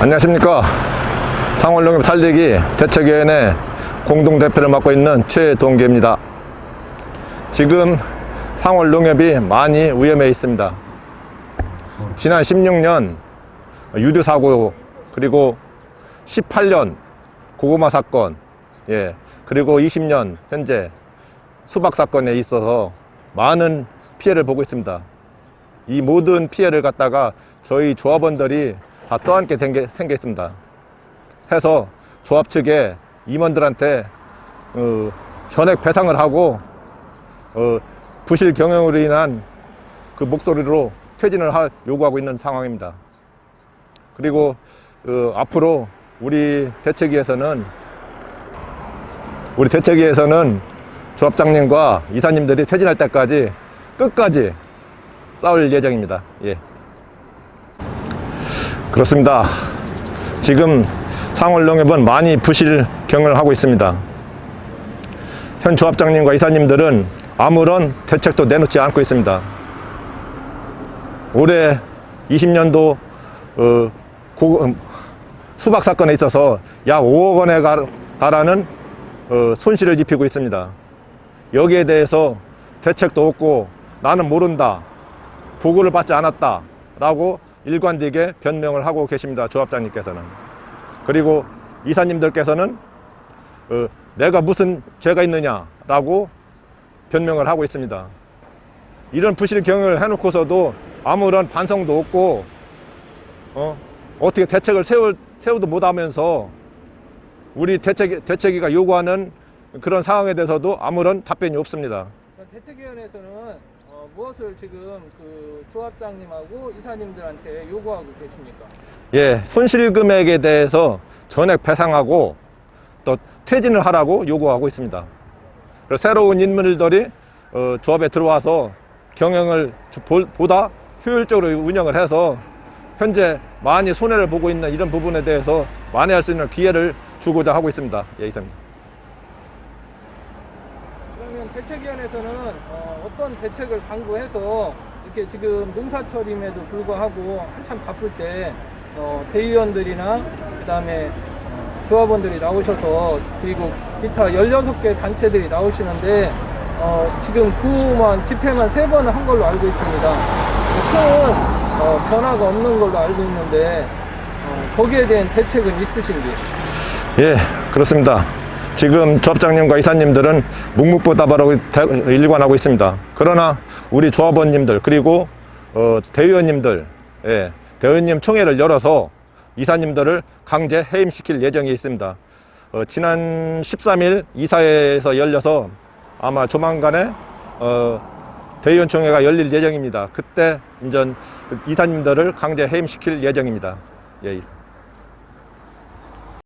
안녕하십니까. 상월농협 살리기 대책위원회 공동대표를 맡고 있는 최동계입니다. 지금 상월농협이 많이 위험해 있습니다. 지난 16년 유류사고 그리고 18년 고구마 사건 예 그리고 20년 현재 수박 사건에 있어서 많은 피해를 보고 있습니다. 이 모든 피해를 갖다가 저희 조합원들이 다 떠안게 된게 생겼습니다. 해서 조합 측에 임원들한테 어, 전액 배상을 하고 어, 부실 경영으로 인한 그 목소리로 퇴진을 할 요구하고 있는 상황입니다. 그리고 어, 앞으로 우리 대책위에서는 우리 대책위에서는 조합장님과 이사님들이 퇴진할 때까지 끝까지 싸울 예정입니다. 예. 그렇습니다. 지금 상월농협은 많이 부실경을 하고 있습니다. 현 조합장님과 이사님들은 아무런 대책도 내놓지 않고 있습니다. 올해 20년도 어, 고, 음, 수박 사건에 있어서 약 5억 원에 가- 달하는 어, 손실을 입히고 있습니다. 여기에 대해서 대책도 없고 나는 모른다. 보고를 받지 않았다. 라고 일관되게 변명을 하고 계십니다. 조합장님께서는. 그리고 이사님들께서는 어, 내가 무슨 죄가 있느냐라고 변명을 하고 있습니다. 이런 부실 경영을 해놓고서도 아무런 반성도 없고 어, 어떻게 대책을 세울, 세우도 못하면서 우리 대책, 대책위가 요구하는 그런 상황에 대해서도 아무런 답변이 없습니다. 대책위원회에서는 어, 무엇을 지금 그 조합장님하고 이사님들한테 요구하고 계십니까? 예, 손실 금액에 대해서 전액 배상하고 또 퇴진을 하라고 요구하고 있습니다. 그리고 새로운 인물들이 어, 조합에 들어와서 경영을 보- 보다 효율적으로 운영을 해서 현재 많이 손해를 보고 있는 이런 부분에 대해서 만회할 수 있는 기회를 주고자 하고 있습니다. 예, 이사입니다. 그러면 대책위원회에서는 어, 떤 대책을 강구해서 이렇게 지금 농사철임에도 불구하고 한참 바쁠 때 어, 대의원들이나 그 다음에 어, 조합원들이 나오셔서 그리고 기타 16개 단체들이 나오시는데 어, 지금 구만 집회만 세 번을 한 걸로 알고 있습니다. 큰 어, 변화가 없는 걸로 알고 있는데 어, 거기에 대한 대책은 있으신지? 예, 그렇습니다. 지금 조합장님과 이사님들은 묵묵부답하고 대- 일관하고 있습니다. 그러나 우리 조합원님들 그리고 어, 대의원님들, 예, 대의원님 총회를 열어서 이사님들을 강제 해임시킬 예정이 있습니다. 어, 지난 13일 이사회에서 열려서 아마 조만간에 어, 대의원 총회가 열릴 예정입니다. 그때 인전 이사님들을 강제 해임시킬 예정입니다. 예.